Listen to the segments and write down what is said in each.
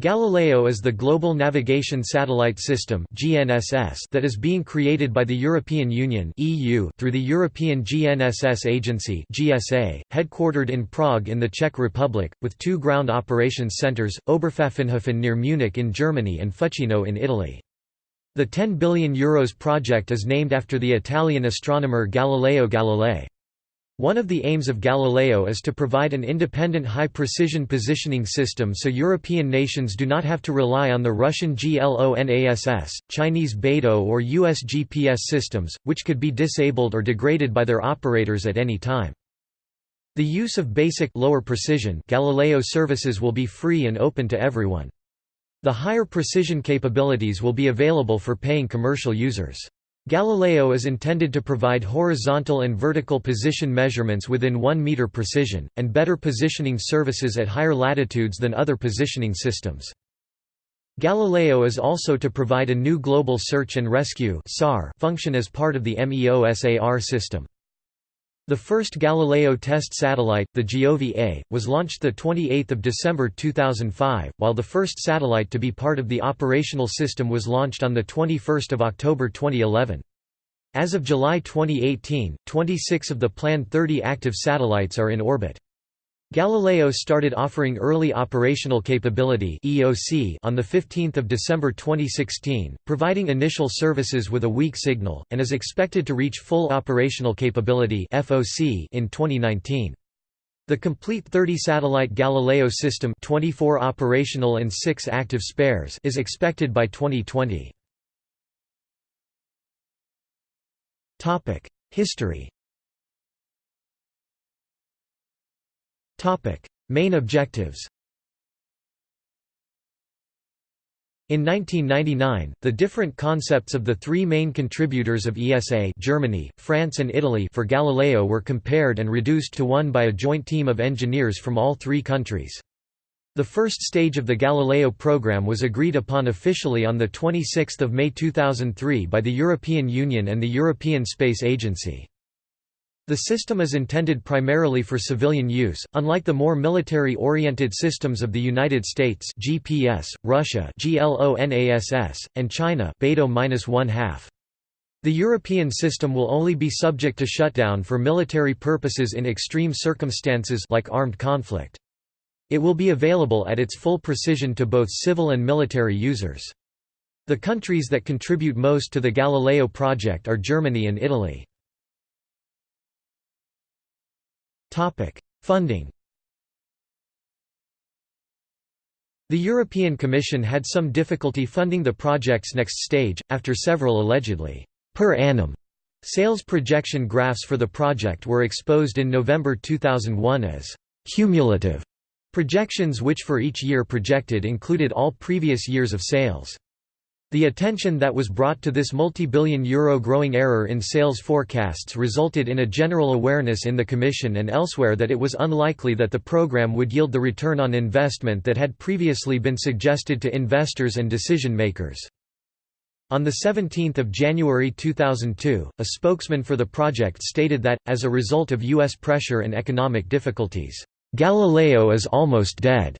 Galileo is the global navigation satellite system that is being created by the European Union through the European GNSS Agency headquartered in Prague in the Czech Republic, with two ground operations centers: Oberpfaffenhofen near Munich in Germany and Fucino in Italy. The 10 billion euros project is named after the Italian astronomer Galileo Galilei. One of the aims of Galileo is to provide an independent high-precision positioning system so European nations do not have to rely on the Russian GLONASS, Chinese BeiDou or US GPS systems, which could be disabled or degraded by their operators at any time. The use of basic lower precision Galileo services will be free and open to everyone. The higher precision capabilities will be available for paying commercial users. Galileo is intended to provide horizontal and vertical position measurements within 1 meter precision, and better positioning services at higher latitudes than other positioning systems. Galileo is also to provide a new global search and rescue function as part of the MEOSAR system. The first Galileo test satellite, the Giove A, was launched 28 December 2005, while the first satellite to be part of the operational system was launched on 21 October 2011. As of July 2018, 26 of the planned 30 active satellites are in orbit. Galileo started offering early operational capability (EOC) on the 15th of December 2016, providing initial services with a weak signal and is expected to reach full operational capability (FOC) in 2019. The complete 30-satellite Galileo system 24 operational and 6 active spares is expected by 2020. History Main objectives In 1999, the different concepts of the three main contributors of ESA Germany, France and Italy for Galileo were compared and reduced to one by a joint team of engineers from all three countries. The first stage of the Galileo program was agreed upon officially on 26 May 2003 by the European Union and the European Space Agency. The system is intended primarily for civilian use, unlike the more military-oriented systems of the United States GPS, Russia GLONASS, and China BeiDou-1/2. The European system will only be subject to shutdown for military purposes in extreme circumstances like armed conflict. It will be available at its full precision to both civil and military users. The countries that contribute most to the Galileo project are Germany and Italy. Topic: Funding. The European Commission had some difficulty funding the project's next stage, after several allegedly per annum sales projection graphs for the project were exposed in November 2001 as cumulative projections which for each year projected included all previous years of sales. The attention that was brought to this multi-billion euro growing error in sales forecasts resulted in a general awareness in the Commission and elsewhere that it was unlikely that the program would yield the return on investment that had previously been suggested to investors and decision-makers. On 17 January 2002, a spokesman for the project stated that, as a result of U.S. pressure and economic difficulties, "...Galileo is almost dead."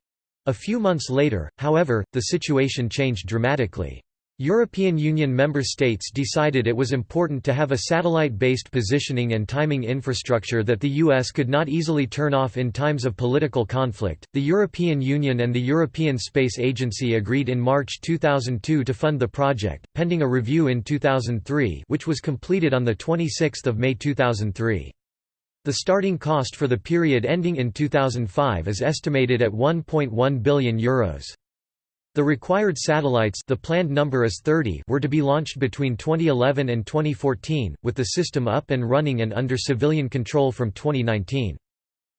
A few months later, however, the situation changed dramatically. European Union member states decided it was important to have a satellite-based positioning and timing infrastructure that the US could not easily turn off in times of political conflict. The European Union and the European Space Agency agreed in March 2002 to fund the project, pending a review in 2003, which was completed on the 26th of May 2003. The starting cost for the period ending in 2005 is estimated at 1.1 billion euros. The required satellites the planned number is 30 were to be launched between 2011 and 2014, with the system up and running and under civilian control from 2019.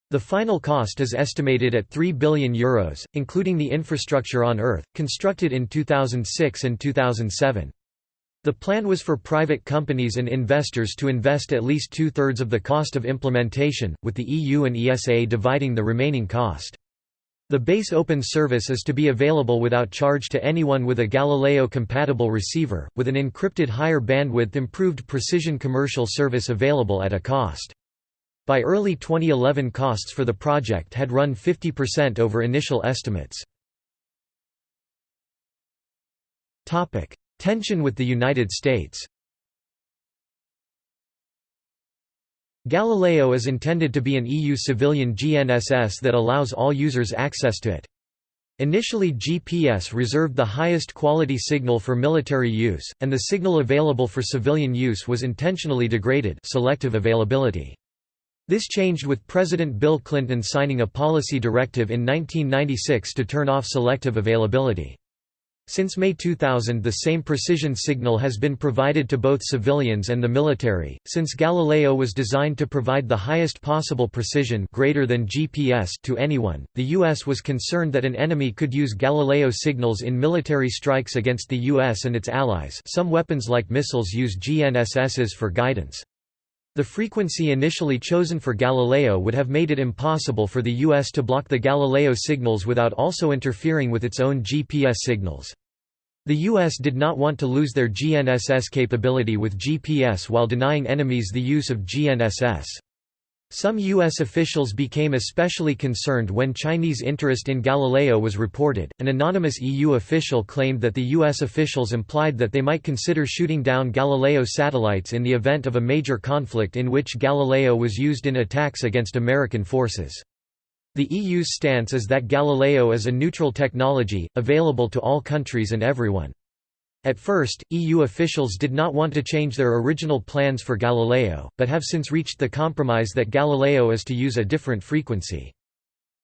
The final cost is estimated at 3 billion euros, including the infrastructure on Earth, constructed in 2006 and 2007. The plan was for private companies and investors to invest at least two-thirds of the cost of implementation, with the EU and ESA dividing the remaining cost. The base open service is to be available without charge to anyone with a Galileo-compatible receiver, with an encrypted higher bandwidth improved precision commercial service available at a cost. By early 2011 costs for the project had run 50% over initial estimates. Tension with the United States Galileo is intended to be an EU civilian GNSS that allows all users access to it. Initially GPS reserved the highest quality signal for military use, and the signal available for civilian use was intentionally degraded selective availability. This changed with President Bill Clinton signing a policy directive in 1996 to turn off selective availability. Since May 2000 the same precision signal has been provided to both civilians and the military. Since Galileo was designed to provide the highest possible precision greater than GPS to anyone, the US was concerned that an enemy could use Galileo signals in military strikes against the US and its allies. Some weapons like missiles use GNSSs for guidance. The frequency initially chosen for Galileo would have made it impossible for the US to block the Galileo signals without also interfering with its own GPS signals. The US did not want to lose their GNSS capability with GPS while denying enemies the use of GNSS. Some U.S. officials became especially concerned when Chinese interest in Galileo was reported. An anonymous EU official claimed that the U.S. officials implied that they might consider shooting down Galileo satellites in the event of a major conflict in which Galileo was used in attacks against American forces. The EU's stance is that Galileo is a neutral technology, available to all countries and everyone. At first, EU officials did not want to change their original plans for Galileo, but have since reached the compromise that Galileo is to use a different frequency.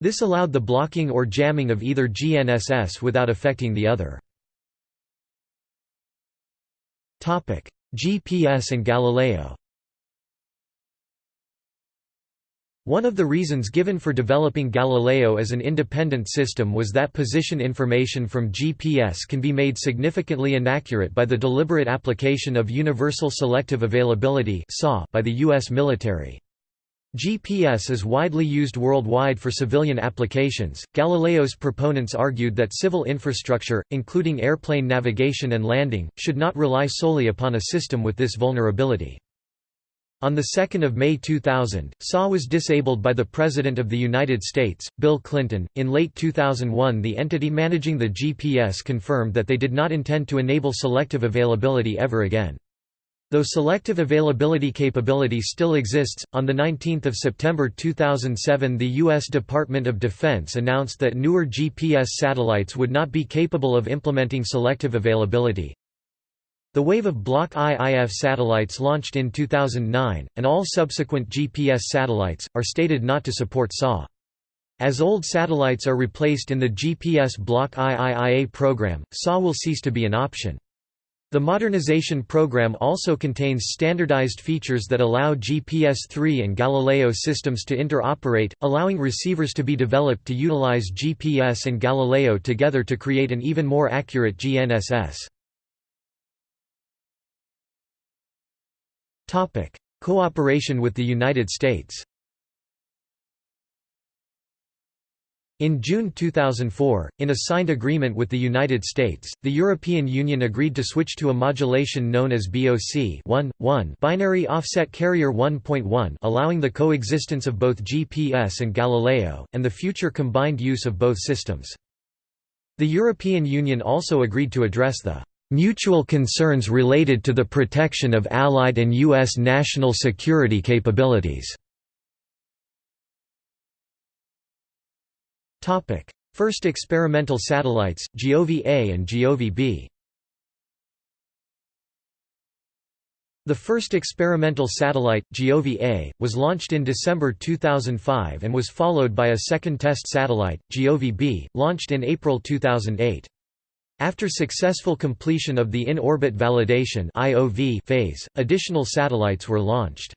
This allowed the blocking or jamming of either GNSS without affecting the other. GPS and Galileo One of the reasons given for developing Galileo as an independent system was that position information from GPS can be made significantly inaccurate by the deliberate application of Universal Selective Availability by the U.S. military. GPS is widely used worldwide for civilian applications. Galileo's proponents argued that civil infrastructure, including airplane navigation and landing, should not rely solely upon a system with this vulnerability. On 2 May 2000, SAW was disabled by the President of the United States, Bill Clinton. In late 2001, the entity managing the GPS confirmed that they did not intend to enable selective availability ever again. Though selective availability capability still exists, on 19 September 2007 the U.S. Department of Defense announced that newer GPS satellites would not be capable of implementing selective availability. The wave of Block IIF satellites launched in 2009, and all subsequent GPS satellites, are stated not to support SAW. As old satellites are replaced in the GPS Block IIIA program, SAW will cease to be an option. The modernization program also contains standardized features that allow GPS-3 and Galileo systems to interoperate, allowing receivers to be developed to utilize GPS and Galileo together to create an even more accurate GNSS. Cooperation with the United States. In June 2004, in a signed agreement with the United States, the European Union agreed to switch to a modulation known as BOC 1.1 binary offset carrier 1.1 allowing the coexistence of both GPS and Galileo, and the future combined use of both systems. The European Union also agreed to address the mutual concerns related to the protection of Allied and U.S. national security capabilities. First experimental satellites, Giove-A and Giove-B The first experimental satellite, Giove-A, was launched in December 2005 and was followed by a second test satellite, Giove-B, launched in April 2008. After successful completion of the in-orbit validation phase, additional satellites were launched.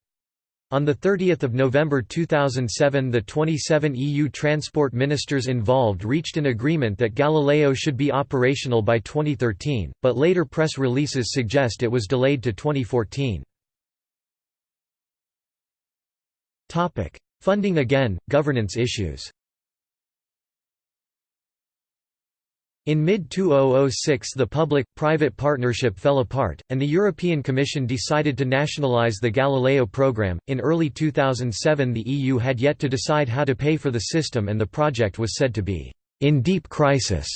On 30 November 2007 the 27 EU transport ministers involved reached an agreement that Galileo should be operational by 2013, but later press releases suggest it was delayed to 2014. Funding again, governance issues In mid-2006 the public-private partnership fell apart, and the European Commission decided to nationalize the Galileo program. In early 2007 the EU had yet to decide how to pay for the system and the project was said to be in deep crisis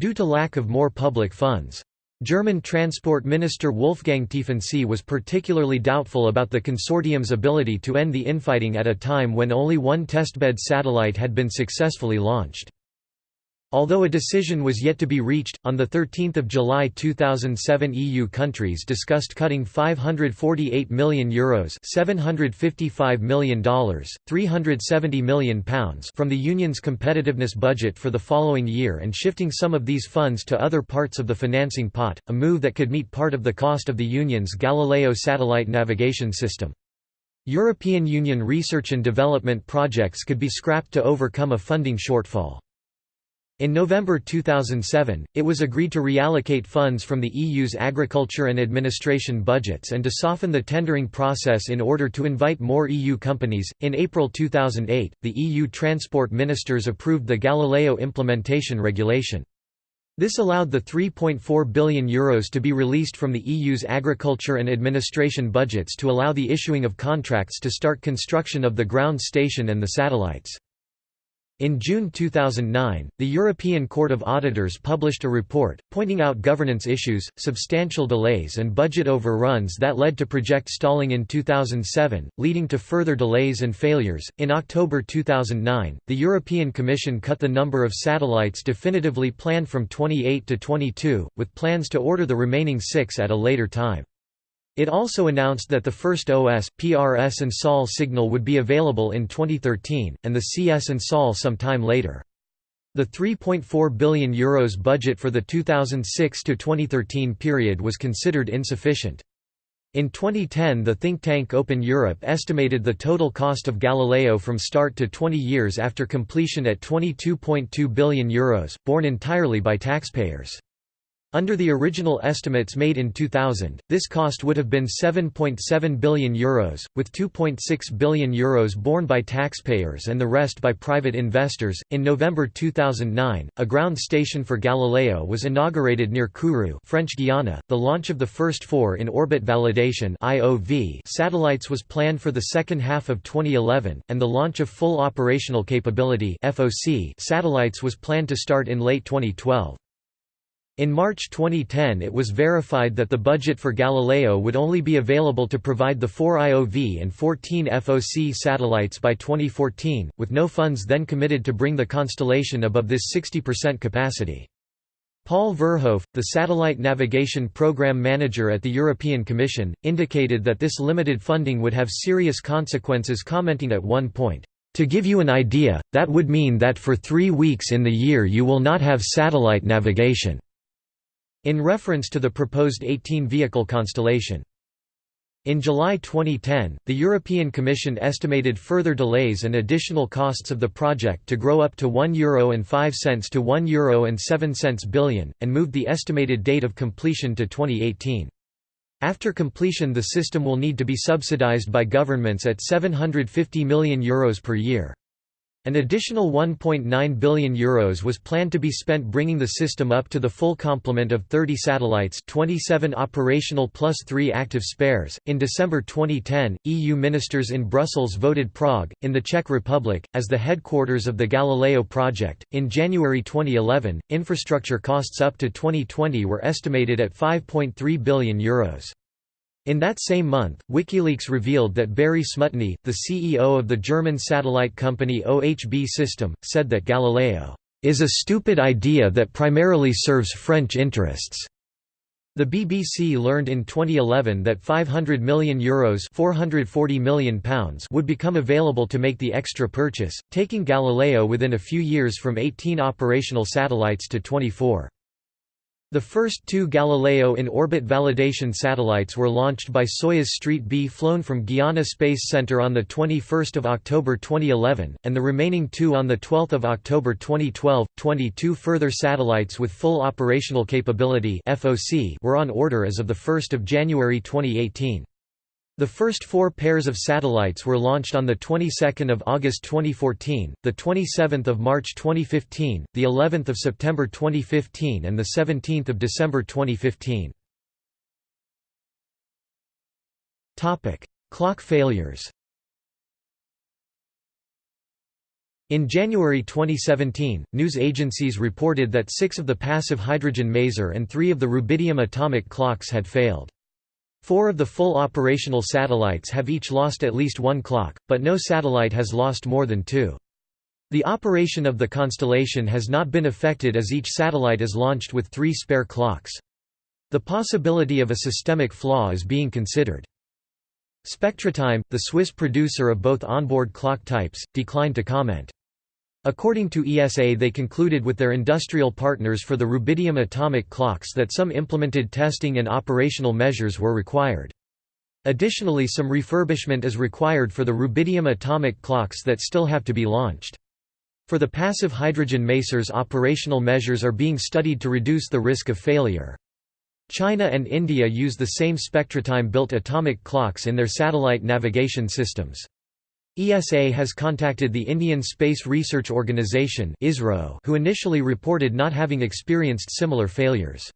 due to lack of more public funds. German Transport Minister Wolfgang Tiefensee was particularly doubtful about the consortium's ability to end the infighting at a time when only one testbed satellite had been successfully launched. Although a decision was yet to be reached, on 13 July 2007 EU countries discussed cutting €548 million Euros $755 million, £370 million pounds from the Union's competitiveness budget for the following year and shifting some of these funds to other parts of the financing pot, a move that could meet part of the cost of the Union's Galileo satellite navigation system. European Union research and development projects could be scrapped to overcome a funding shortfall. In November 2007, it was agreed to reallocate funds from the EU's agriculture and administration budgets and to soften the tendering process in order to invite more EU companies. In April 2008, the EU transport ministers approved the Galileo implementation regulation. This allowed the €3.4 billion Euros to be released from the EU's agriculture and administration budgets to allow the issuing of contracts to start construction of the ground station and the satellites. In June 2009, the European Court of Auditors published a report, pointing out governance issues, substantial delays and budget overruns that led to project stalling in 2007, leading to further delays and failures. In October 2009, the European Commission cut the number of satellites definitively planned from 28 to 22, with plans to order the remaining six at a later time. It also announced that the first OS, PRS and SOL signal would be available in 2013, and the CS and SOL sometime later. The €3.4 billion Euros budget for the 2006–2013 period was considered insufficient. In 2010 the think tank Open Europe estimated the total cost of Galileo from start to 20 years after completion at €22.2 billion, Euros, borne entirely by taxpayers. Under the original estimates made in 2000, this cost would have been €7.7 billion, Euros, with €2.6 billion Euros borne by taxpayers and the rest by private investors. In November 2009, a ground station for Galileo was inaugurated near Kourou, French Guiana. The launch of the first four in orbit validation (IOV) satellites was planned for the second half of 2011, and the launch of full operational capability (FOC) satellites was planned to start in late 2012. In March 2010 it was verified that the budget for Galileo would only be available to provide the 4 IOV and 14 FOC satellites by 2014, with no funds then committed to bring the constellation above this 60% capacity. Paul Verhoef, the Satellite Navigation Program Manager at the European Commission, indicated that this limited funding would have serious consequences commenting at one point, "...to give you an idea, that would mean that for three weeks in the year you will not have satellite navigation." In reference to the proposed 18-vehicle constellation. In July 2010, the European Commission estimated further delays and additional costs of the project to grow up to €1.05 Euro to €1.07 Euro billion, and moved the estimated date of completion to 2018. After completion the system will need to be subsidized by governments at €750 million Euros per year. An additional €1.9 billion Euros was planned to be spent bringing the system up to the full complement of 30 satellites 27 operational plus 3 active spares. In December 2010, EU ministers in Brussels voted Prague, in the Czech Republic, as the headquarters of the Galileo project. In January 2011, infrastructure costs up to 2020 were estimated at €5.3 billion. Euros. In that same month, WikiLeaks revealed that Berry Smutny, the CEO of the German satellite company OHB System, said that Galileo is a stupid idea that primarily serves French interests. The BBC learned in 2011 that €500 million, Euros 440 million pounds would become available to make the extra purchase, taking Galileo within a few years from 18 operational satellites to 24. The first two Galileo in-orbit validation satellites were launched by Soyuz Street B flown from Guiana Space Center on 21 October 2011, and the remaining two on 12 October 2012. 22 further satellites with full operational capability were on order as of 1 January 2018. The first four pairs of satellites were launched on the 22nd of August 2014, the 27th of March 2015, the 11th of September 2015 and the 17th of December 2015. Topic: Clock failures. In January 2017, news agencies reported that six of the passive hydrogen maser and three of the rubidium atomic clocks had failed. Four of the full operational satellites have each lost at least one clock, but no satellite has lost more than two. The operation of the constellation has not been affected as each satellite is launched with three spare clocks. The possibility of a systemic flaw is being considered. Spectratime, the Swiss producer of both onboard clock types, declined to comment. According to ESA they concluded with their industrial partners for the rubidium atomic clocks that some implemented testing and operational measures were required. Additionally some refurbishment is required for the rubidium atomic clocks that still have to be launched. For the passive hydrogen masers operational measures are being studied to reduce the risk of failure. China and India use the same Spectratime-built atomic clocks in their satellite navigation systems. ESA has contacted the Indian Space Research Organisation who initially reported not having experienced similar failures.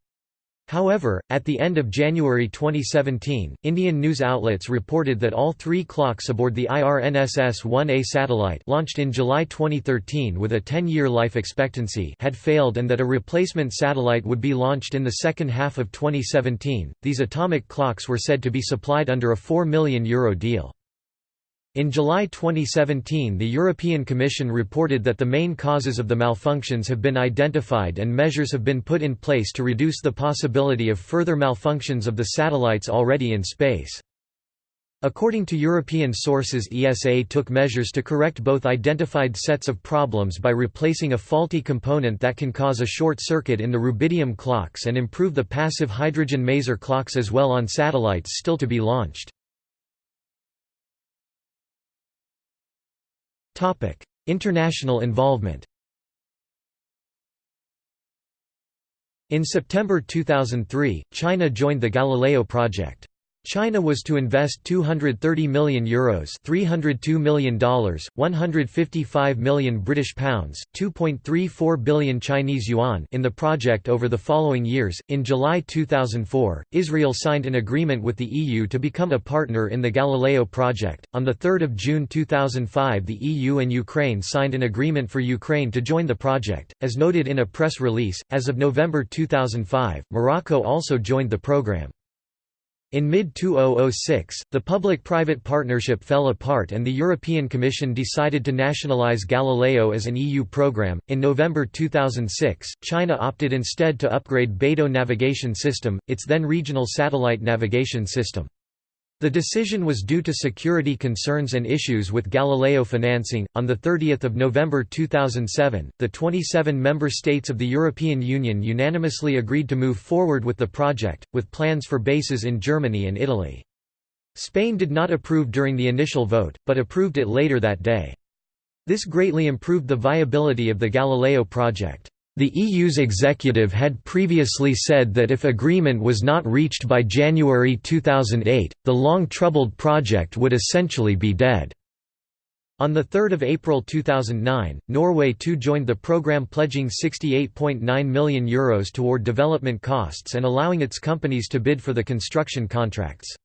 However, at the end of January 2017, Indian news outlets reported that all three clocks aboard the IRNSS-1A satellite launched in July 2013 with a 10-year life expectancy had failed and that a replacement satellite would be launched in the second half of 2017. These atomic clocks were said to be supplied under a €4 million Euro deal. In July 2017 the European Commission reported that the main causes of the malfunctions have been identified and measures have been put in place to reduce the possibility of further malfunctions of the satellites already in space. According to European sources ESA took measures to correct both identified sets of problems by replacing a faulty component that can cause a short circuit in the rubidium clocks and improve the passive hydrogen maser clocks as well on satellites still to be launched. International involvement In September 2003, China joined the Galileo project. China was to invest €230 million Euros $302 million, 155 million British pounds, 2.34 billion Chinese yuan in the project over the following years. In July 2004, Israel signed an agreement with the EU to become a partner in the Galileo project. On the 3rd of June 2005, the EU and Ukraine signed an agreement for Ukraine to join the project. As noted in a press release, as of November 2005, Morocco also joined the program. In mid-2006, the public-private partnership fell apart and the European Commission decided to nationalize Galileo as an EU program. In November 2006, China opted instead to upgrade Beidou navigation system, its then regional satellite navigation system. The decision was due to security concerns and issues with Galileo financing. On the 30th of November 2007, the 27 member states of the European Union unanimously agreed to move forward with the project, with plans for bases in Germany and Italy. Spain did not approve during the initial vote, but approved it later that day. This greatly improved the viability of the Galileo project. The EU's executive had previously said that if agreement was not reached by January 2008, the long-troubled project would essentially be dead. On 3 April 2009, Norway too joined the programme pledging €68.9 million Euros toward development costs and allowing its companies to bid for the construction contracts.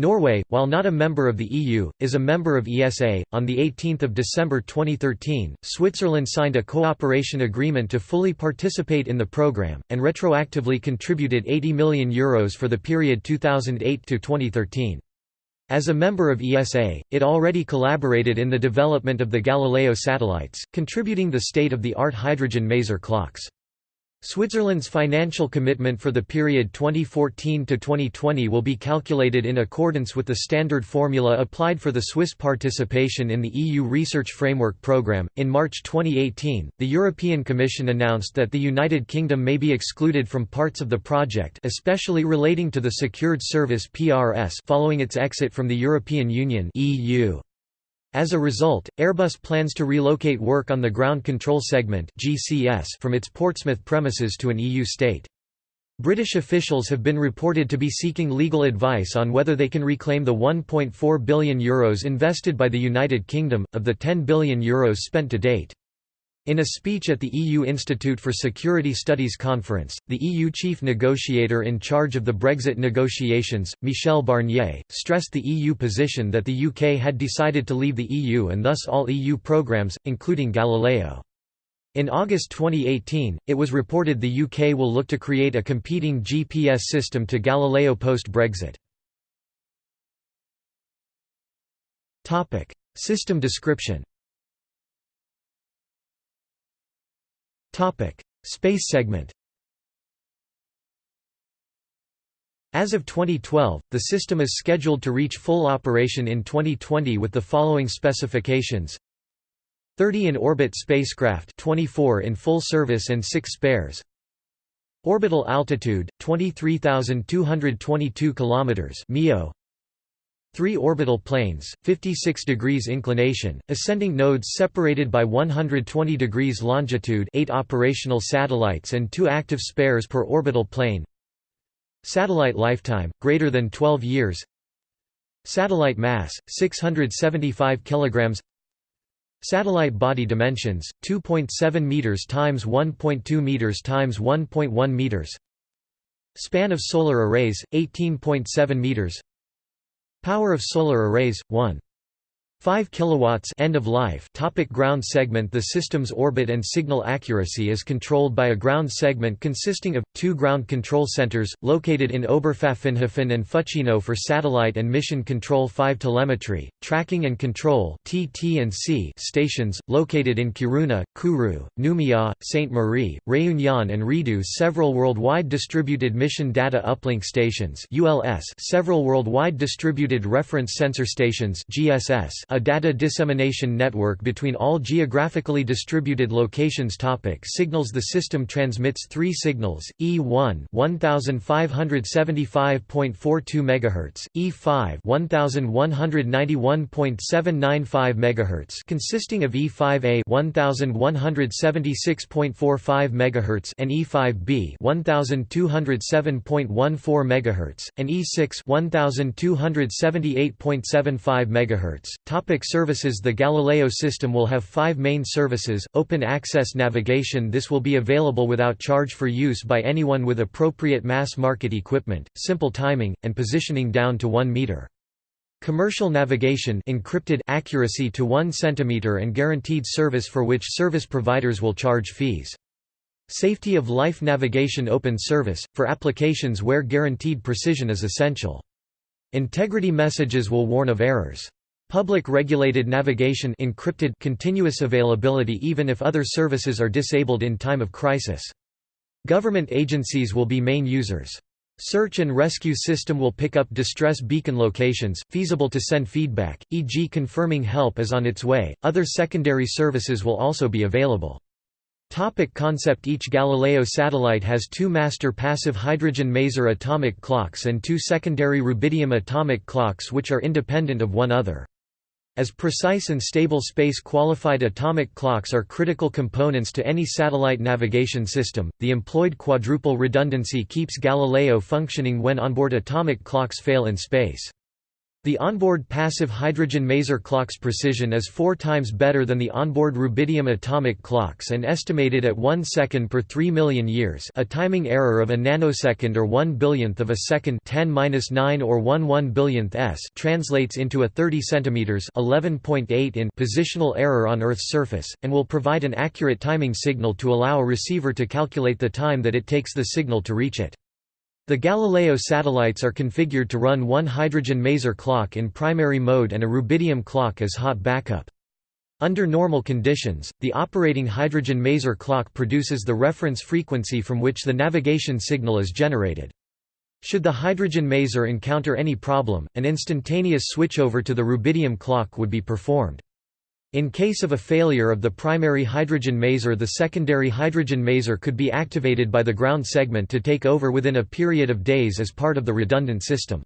Norway, while not a member of the EU, is a member of ESA. On the 18th of December 2013, Switzerland signed a cooperation agreement to fully participate in the program and retroactively contributed 80 million euros for the period 2008 to 2013. As a member of ESA, it already collaborated in the development of the Galileo satellites, contributing the state-of-the-art hydrogen maser clocks. Switzerland's financial commitment for the period 2014 to 2020 will be calculated in accordance with the standard formula applied for the Swiss participation in the EU Research Framework Programme. In March 2018, the European Commission announced that the United Kingdom may be excluded from parts of the project, especially relating to the Secured Service (PRS) following its exit from the European Union (EU). As a result, Airbus plans to relocate work on the Ground Control Segment from its Portsmouth premises to an EU state. British officials have been reported to be seeking legal advice on whether they can reclaim the €1.4 billion Euros invested by the United Kingdom, of the €10 billion Euros spent to date. In a speech at the EU Institute for Security Studies conference, the EU chief negotiator in charge of the Brexit negotiations, Michel Barnier, stressed the EU position that the UK had decided to leave the EU and thus all EU programmes, including Galileo. In August 2018, it was reported the UK will look to create a competing GPS system to Galileo post-Brexit. System description Space segment. As of 2012, the system is scheduled to reach full operation in 2020 with the following specifications. 30 in orbit spacecraft 24 in full service and 6 spares. Orbital altitude 23222 kilometers 3 orbital planes, 56 degrees inclination, ascending nodes separated by 120 degrees longitude 8 operational satellites and 2 active spares per orbital plane. Satellite lifetime, greater than 12 years. Satellite mass, 675 kg Satellite body dimensions, 2.7 meters times 1.2 meters times 1.1 meters. Span of solar arrays, 18.7 meters Power of solar arrays 1 5 kilowatts end of life topic ground segment. The system's orbit and signal accuracy is controlled by a ground segment consisting of two ground control centers located in Oberpfaffenhofen and Fucino for satellite and mission control. 5 telemetry tracking and control TT&C stations located in Kiruna Kourou Nouméa Saint Marie Réunion and Redu. Several worldwide distributed mission data uplink stations ULS several worldwide distributed reference sensor stations GSS a data dissemination network between all geographically distributed locations topic Signals The system transmits three signals, E1 1575.42 MHz, E5 1191.795 MHz consisting of E5A 1176.45 MHz and E5B 1207.14 MHz, and E6 1278.75 MHz. Topic services The Galileo system will have five main services, open access navigation This will be available without charge for use by anyone with appropriate mass market equipment, simple timing, and positioning down to 1 meter. Commercial navigation encrypted accuracy to 1 cm and guaranteed service for which service providers will charge fees. Safety of life navigation open service, for applications where guaranteed precision is essential. Integrity messages will warn of errors. Public regulated navigation encrypted continuous availability even if other services are disabled in time of crisis. Government agencies will be main users. Search and rescue system will pick up distress beacon locations, feasible to send feedback, e.g. confirming help is on its way. Other secondary services will also be available. Topic concept Each Galileo satellite has two master passive hydrogen maser atomic clocks and two secondary rubidium atomic clocks which are independent of one other. As precise and stable space-qualified atomic clocks are critical components to any satellite navigation system, the employed quadruple redundancy keeps Galileo functioning when onboard atomic clocks fail in space. The onboard passive hydrogen maser clock's precision is four times better than the onboard rubidium atomic clocks and estimated at 1 second per 3 million years a timing error of a nanosecond or 1 billionth of a second 10 or 1 1 billionth s translates into a 30 cm 11.8 in positional error on Earth's surface, and will provide an accurate timing signal to allow a receiver to calculate the time that it takes the signal to reach it. The Galileo satellites are configured to run one hydrogen maser clock in primary mode and a rubidium clock as hot backup. Under normal conditions, the operating hydrogen maser clock produces the reference frequency from which the navigation signal is generated. Should the hydrogen maser encounter any problem, an instantaneous switchover to the rubidium clock would be performed. In case of a failure of the primary hydrogen maser the secondary hydrogen maser could be activated by the ground segment to take over within a period of days as part of the redundant system.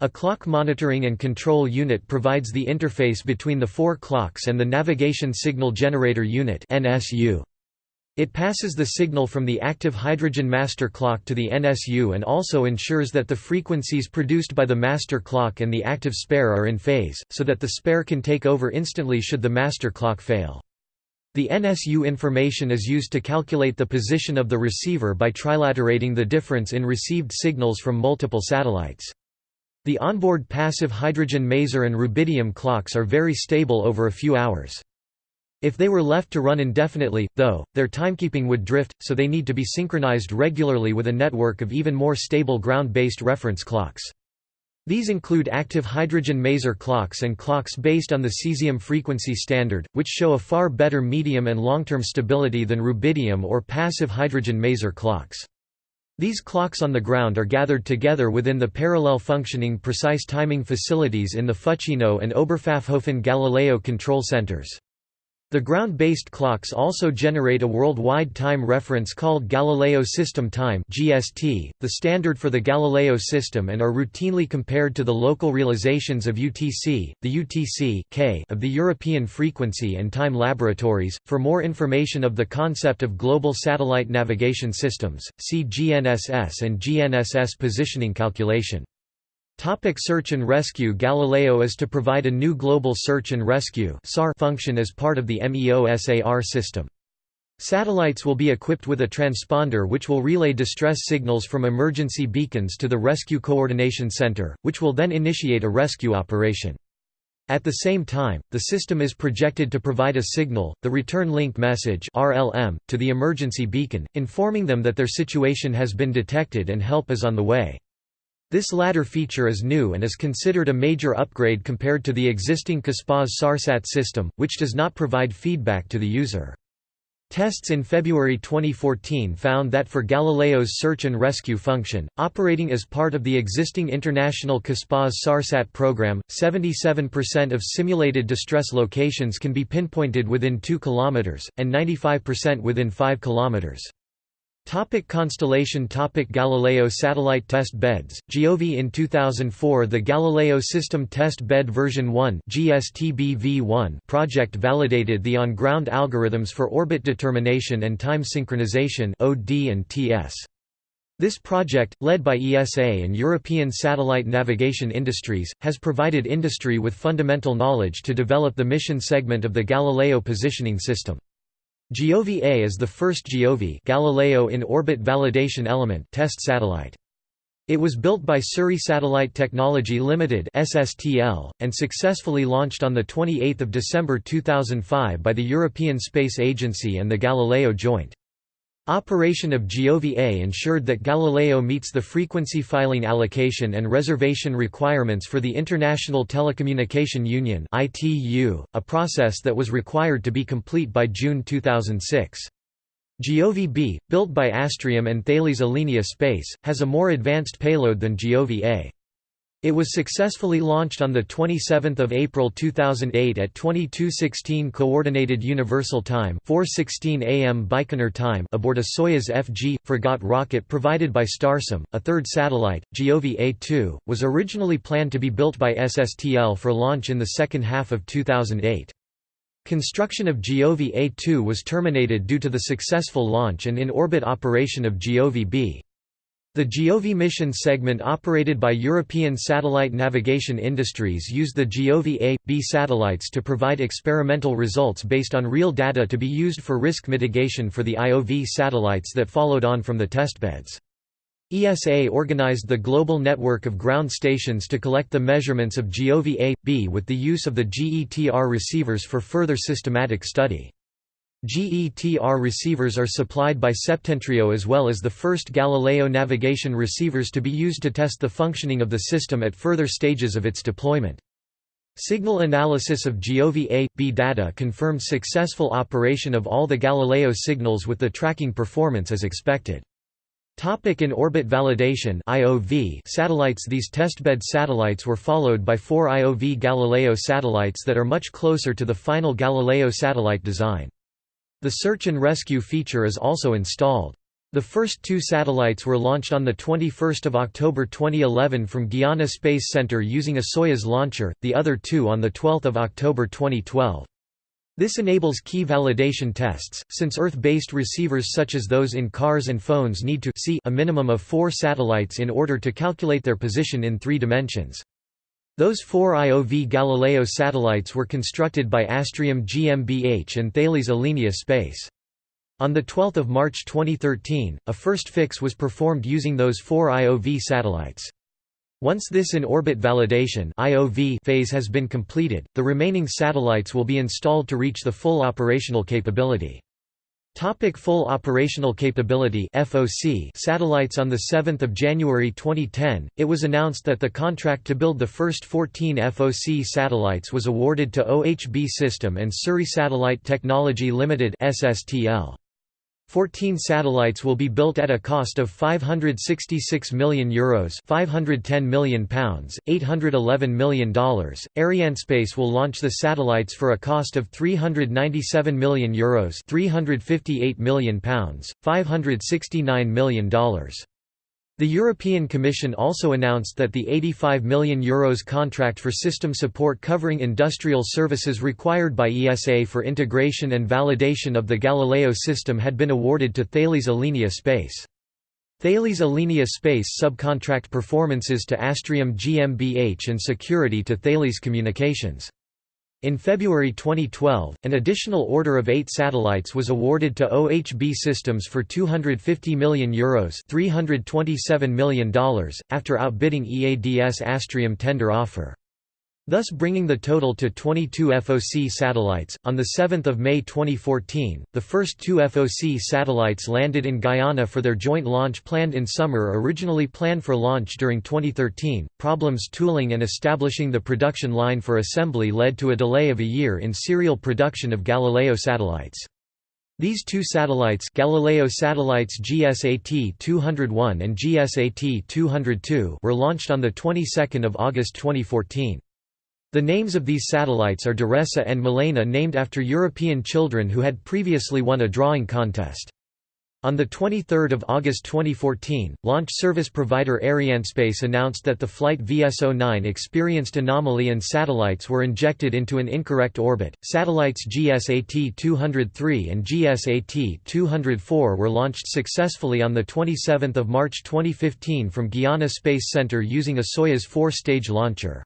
A clock monitoring and control unit provides the interface between the four clocks and the Navigation Signal Generator Unit NSU. It passes the signal from the active hydrogen master clock to the NSU and also ensures that the frequencies produced by the master clock and the active spare are in phase, so that the spare can take over instantly should the master clock fail. The NSU information is used to calculate the position of the receiver by trilaterating the difference in received signals from multiple satellites. The onboard passive hydrogen maser and rubidium clocks are very stable over a few hours. If they were left to run indefinitely, though, their timekeeping would drift, so they need to be synchronized regularly with a network of even more stable ground-based reference clocks. These include active hydrogen maser clocks and clocks based on the cesium frequency standard, which show a far better medium and long-term stability than rubidium or passive hydrogen maser clocks. These clocks on the ground are gathered together within the parallel functioning precise timing facilities in the Fucino and Oberpfaffenhofen Galileo control centers. The ground-based clocks also generate a worldwide time reference called Galileo System Time (GST), the standard for the Galileo system and are routinely compared to the local realizations of UTC, the UTC K of the European Frequency and Time Laboratories. For more information of the concept of global satellite navigation systems, see GNSS and GNSS positioning calculation. Topic search and rescue Galileo is to provide a new global search and rescue function as part of the MEOSAR system. Satellites will be equipped with a transponder which will relay distress signals from emergency beacons to the Rescue Coordination Center, which will then initiate a rescue operation. At the same time, the system is projected to provide a signal, the return link message RLM, to the emergency beacon, informing them that their situation has been detected and help is on the way. This latter feature is new and is considered a major upgrade compared to the existing Cospas SARSAT system, which does not provide feedback to the user. Tests in February 2014 found that for Galileo's search and rescue function, operating as part of the existing international Cospas SARSAT program, 77% of simulated distress locations can be pinpointed within 2 km, and 95% within 5 km. Topic constellation Topic Galileo satellite test beds, Giove In 2004 the Galileo System Test Bed version 1 GSTBV1 project validated the on-ground algorithms for orbit determination and time synchronization OD and TS. This project, led by ESA and European Satellite Navigation Industries, has provided industry with fundamental knowledge to develop the mission segment of the Galileo positioning system. Giove A is the first Giove Galileo in orbit validation element test satellite. It was built by Surrey Satellite Technology Limited (SSTL) and successfully launched on the 28th of December 2005 by the European Space Agency and the Galileo Joint. Operation of Giove A ensured that Galileo meets the frequency filing allocation and reservation requirements for the International Telecommunication Union a process that was required to be complete by June 2006. Giove B, built by Astrium and Thales Alenia Space, has a more advanced payload than Giove A. It was successfully launched on 27 April 2008 at 2216 Coordinated Universal Time 4:16 a.m. Baikonur time aboard a Soyuz FG Fregat rocket provided by Starsem. A third satellite, Giove A2, was originally planned to be built by SSTL for launch in the second half of 2008. Construction of Giove A2 was terminated due to the successful launch and in-orbit operation of Giove B. The Giove mission segment operated by European Satellite Navigation Industries used the Giove A, B satellites to provide experimental results based on real data to be used for risk mitigation for the IOV satellites that followed on from the testbeds. ESA organized the global network of ground stations to collect the measurements of Giove A, B with the use of the GETR receivers for further systematic study. GETR receivers are supplied by Septentrio as well as the first Galileo navigation receivers to be used to test the functioning of the system at further stages of its deployment. Signal analysis of Giove A, B data confirmed successful operation of all the Galileo signals with the tracking performance as expected. Topic in orbit validation IOV satellites These testbed satellites were followed by four IOV Galileo satellites that are much closer to the final Galileo satellite design. The search and rescue feature is also installed. The first two satellites were launched on 21 October 2011 from Guiana Space Center using a Soyuz launcher, the other two on 12 October 2012. This enables key validation tests, since Earth-based receivers such as those in cars and phones need to see a minimum of four satellites in order to calculate their position in three dimensions. Those four IOV Galileo satellites were constructed by Astrium GmbH and Thales Alenia Space. On 12 March 2013, a first fix was performed using those four IOV satellites. Once this in-orbit validation phase has been completed, the remaining satellites will be installed to reach the full operational capability. Topic full operational capability FOC satellites On 7 January 2010, it was announced that the contract to build the first 14 FOC satellites was awarded to OHB System and Surrey Satellite Technology Limited SSTL. 14 satellites will be built at a cost of €566 million, Euros £510 million, pounds, $811 million. Arianespace will launch the satellites for a cost of €397 million, Euros £358 million, pounds, $569 million. The European Commission also announced that the €85 million Euros contract for system support covering industrial services required by ESA for integration and validation of the Galileo system had been awarded to Thales Alenia Space. Thales Alenia Space subcontract performances to Astrium GmbH and security to Thales Communications. In February 2012, an additional order of eight satellites was awarded to OHB Systems for €250 million, Euros $327 million, after outbidding EADS Astrium tender offer thus bringing the total to 22 FOC satellites. On 7 May 2014, the first two FOC satellites landed in Guiana for their joint launch planned in summer originally planned for launch during 2013. Problems tooling and establishing the production line for assembly led to a delay of a year in serial production of Galileo satellites. These two satellites Galileo satellites GSAT-201 and GSAT-202 were launched on the 22nd of August 2014. The names of these satellites are Doresa and Milena named after European children who had previously won a drawing contest. On 23 August 2014, launch service provider Arianespace announced that the flight VS-09 experienced anomaly and satellites were injected into an incorrect orbit. Satellites GSAT-203 and GSAT-204 were launched successfully on 27 March 2015 from Guiana Space Center using a Soyuz four-stage launcher.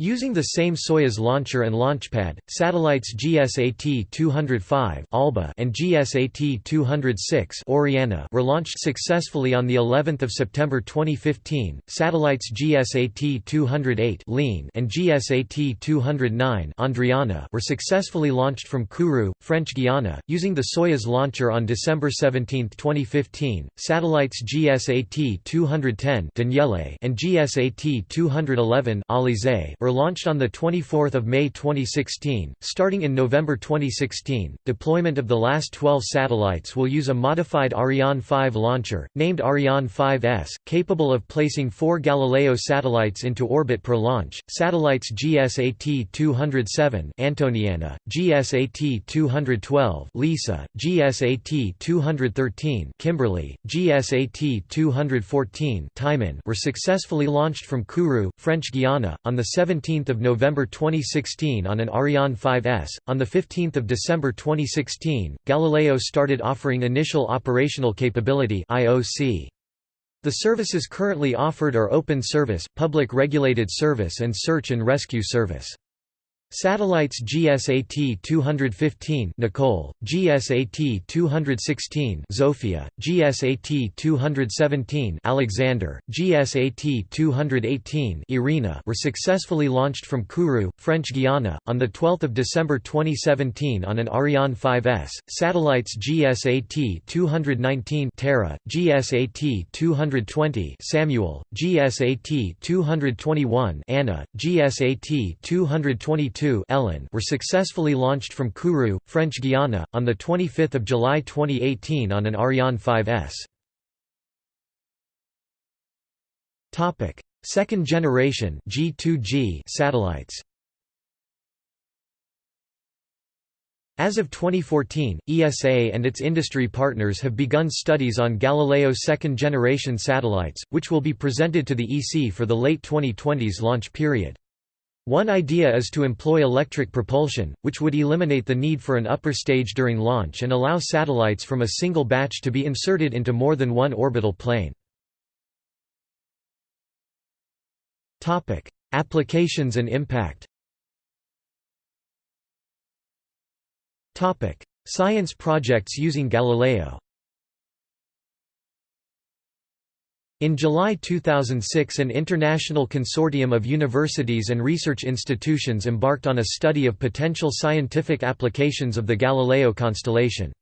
Using the same Soyuz launcher and launchpad, satellites GSAT-205 Alba and GSAT-206 Oriana were launched successfully on the 11th of September 2015. Satellites GSAT-208 Lean and GSAT-209 Andriana were successfully launched from Kourou, French Guiana, using the Soyuz launcher on December 17, 2015. Satellites GSAT-210 Daniele and GSAT-211 Alizé were launched on 24 May 2016. Starting in November 2016, deployment of the last 12 satellites will use a modified Ariane 5 launcher, named Ariane 5S, capable of placing four Galileo satellites into orbit per launch. Satellites GSAT-207 Antoniana, GSAT-212 Lisa, GSAT-213 Kimberly, GSAT-214 Timon were successfully launched from Kourou, French Guiana, on the 17 17 November 2016 on an Ariane 5S. On 15 December 2016, Galileo started offering Initial Operational Capability IOC. The services currently offered are Open Service, Public Regulated Service and Search and Rescue Service. Satellites GSAT-215 Nicole, GSAT-216 Zofia, GSAT-217 Alexander, GSAT-218 Irina were successfully launched from Kourou, French Guiana, on 12 December 2017 on an Ariane 5S. Satellites GSAT-219 Terra, GSAT-220 Samuel, GSAT-221 Anna, GSAT-222 Ellen were successfully launched from Kourou, French Guiana, on 25 July 2018 on an Ariane 5S. Second generation G2G satellites As of 2014, ESA and its industry partners have begun studies on Galileo second-generation satellites, which will be presented to the EC for the late 2020s launch period. One idea is to employ electric propulsion, which would eliminate the need for an upper stage during launch and allow satellites from a single batch to be inserted into more than one orbital plane. Applications and impact Science projects using Galileo In July 2006 an international consortium of universities and research institutions embarked on a study of potential scientific applications of the Galileo constellation.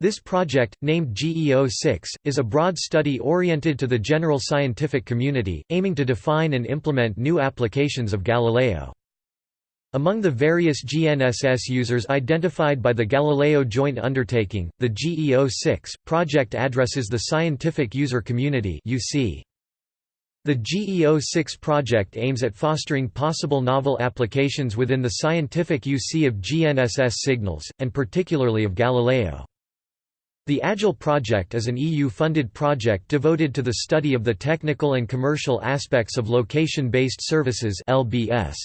This project, named GEO-6, is a broad study oriented to the general scientific community, aiming to define and implement new applications of Galileo. Among the various GNSS users identified by the Galileo Joint Undertaking, the GEO-6 project addresses the scientific user community. The GEO-6 project aims at fostering possible novel applications within the scientific UC of GNSS signals, and particularly of Galileo. The AGILE project is an EU-funded project devoted to the study of the technical and commercial aspects of location-based services LBS.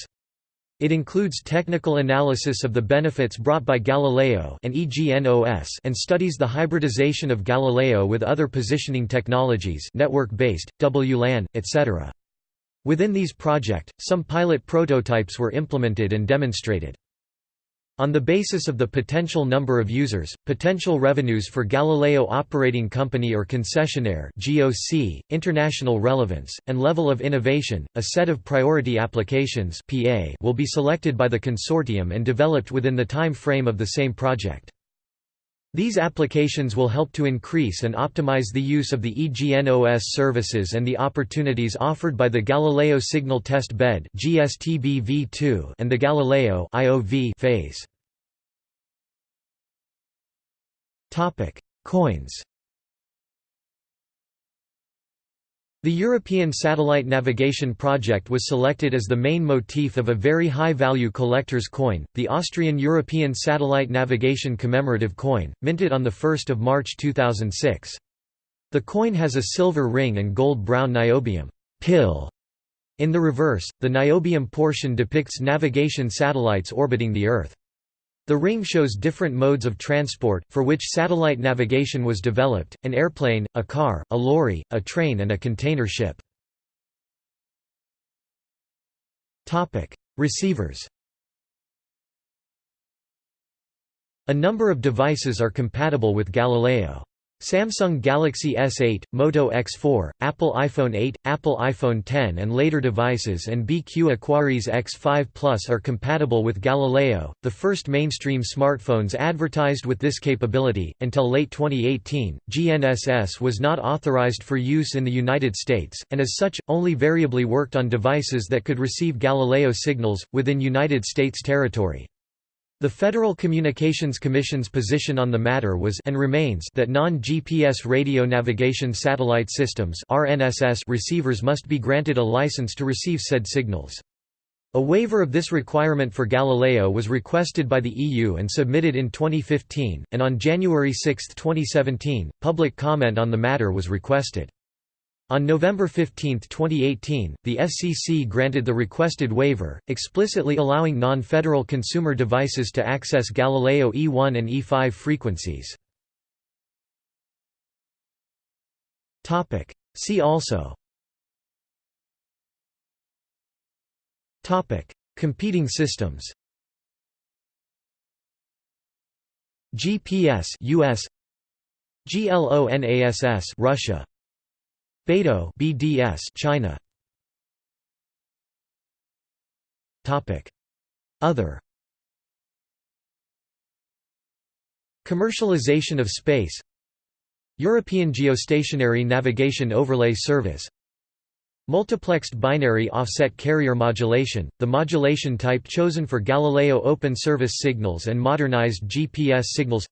It includes technical analysis of the benefits brought by Galileo and EGNOS and studies the hybridization of Galileo with other positioning technologies network-based, WLAN, etc. Within these project, some pilot prototypes were implemented and demonstrated. On the basis of the potential number of users, potential revenues for Galileo Operating Company or Concessionaire GOC, international relevance, and level of innovation, a set of priority applications PA will be selected by the consortium and developed within the time frame of the same project. These applications will help to increase and optimize the use of the EGNOS services and the opportunities offered by the Galileo Signal Test Bed and the Galileo phase. Coins The European Satellite Navigation Project was selected as the main motif of a very high-value collector's coin, the Austrian European Satellite Navigation Commemorative Coin, minted on 1 March 2006. The coin has a silver ring and gold-brown niobium pill. In the reverse, the niobium portion depicts navigation satellites orbiting the Earth. The ring shows different modes of transport, for which satellite navigation was developed, an airplane, a car, a lorry, a train and a container ship. Receivers A number of devices are compatible with Galileo. Samsung Galaxy S8, Moto X4, Apple iPhone 8, Apple iPhone 10 and later devices and BQ Aquaris X5 Plus are compatible with Galileo, the first mainstream smartphones advertised with this capability. Until late 2018, GNSS was not authorized for use in the United States, and as such, only variably worked on devices that could receive Galileo signals, within United States territory. The Federal Communications Commission's position on the matter was and remains that non-GPS radio navigation satellite systems RNSS receivers must be granted a license to receive said signals. A waiver of this requirement for Galileo was requested by the EU and submitted in 2015, and on January 6, 2017, public comment on the matter was requested. On November 15, 2018, the FCC granted the requested waiver, explicitly allowing non-federal consumer devices to access Galileo E1 and E5 frequencies. See also. Competing systems. GPS US GLONASS Russia Beidou BDS China. Topic. Other. Commercialization of space. European Geostationary Navigation Overlay Service. Multiplexed binary offset carrier modulation, the modulation type chosen for Galileo open service signals and modernized GPS signals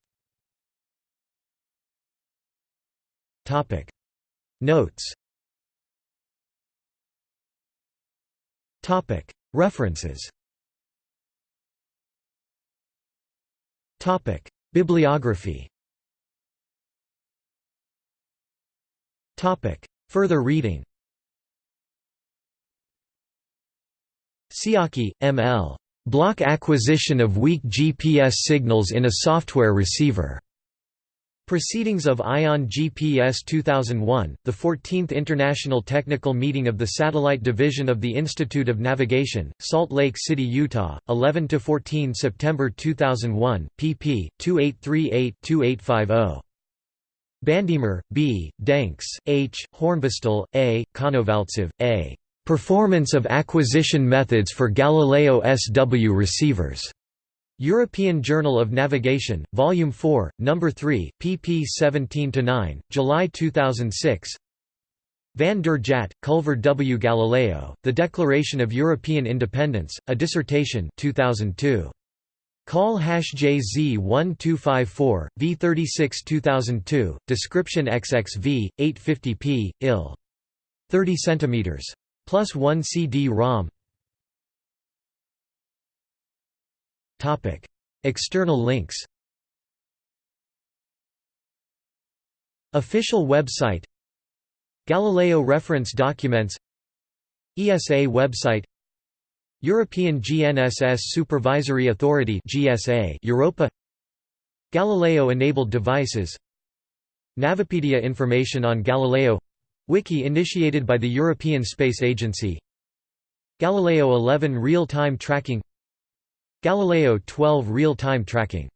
Notes References Bibliography Topic Further reading Psiaki, M. L. Block acquisition of weak GPS signals in a software receiver. Proceedings of ION GPS 2001, the 14th International Technical Meeting of the Satellite Division of the Institute of Navigation, Salt Lake City, Utah, 11–14 September 2001, pp. 2838–2850. Bandemer, B., Denks, H., Hornbostel, A., Konovaltsev, A. Performance of Acquisition Methods for Galileo SW Receivers. European Journal of Navigation, Volume 4, No. 3, pp 17–9, July 2006 Van der Jagt, Culver W. Galileo, The Declaration of European Independence, a Dissertation 2002. Call hash JZ1254, V36 2002, description XXV, 850p, IL. 30 cm. Plus 1 CD-ROM External links Official website Galileo reference documents ESA website European GNSS Supervisory Authority GSA Europa Galileo-enabled devices Navipedia information on Galileo Wiki initiated by the European Space Agency Galileo 11 real-time tracking Galileo 12 real-time tracking